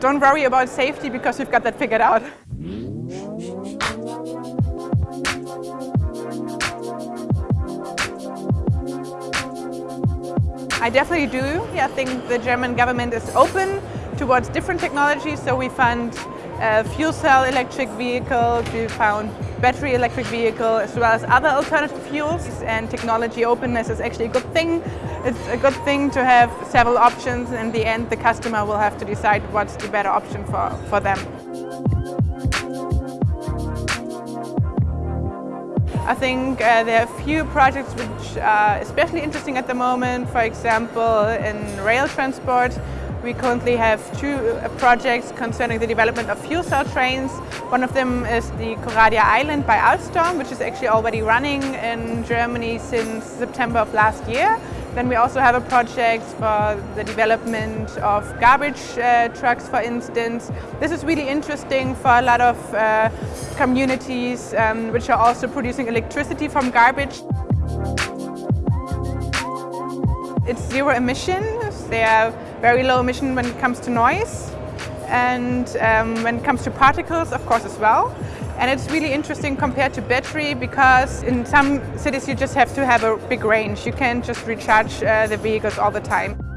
don't worry about safety because we've got that figured out. I definitely do. Yeah, I think the German government is open towards different technologies. So we fund uh, fuel cell electric vehicles, we found battery electric vehicle, as well as other alternative fuels. And technology openness is actually a good thing. It's a good thing to have several options. In the end, the customer will have to decide what's the better option for, for them. I think uh, there are a few projects which are especially interesting at the moment. For example, in rail transport, we currently have two uh, projects concerning the development of fuel cell trains. One of them is the Coradia iLint by Alstom, which is actually already running in Germany since September of last year. Then we also have a project for the development of garbage uh, trucks, for instance. This is really interesting for a lot of uh, communities um, which are also producing electricity from garbage. It's zero emissions. They are very low emission when it comes to noise and um, when it comes to particles, of course, as well. And it's really interesting compared to battery because in some cities you just have to have a big range. You can't just recharge uh, the vehicles all the time.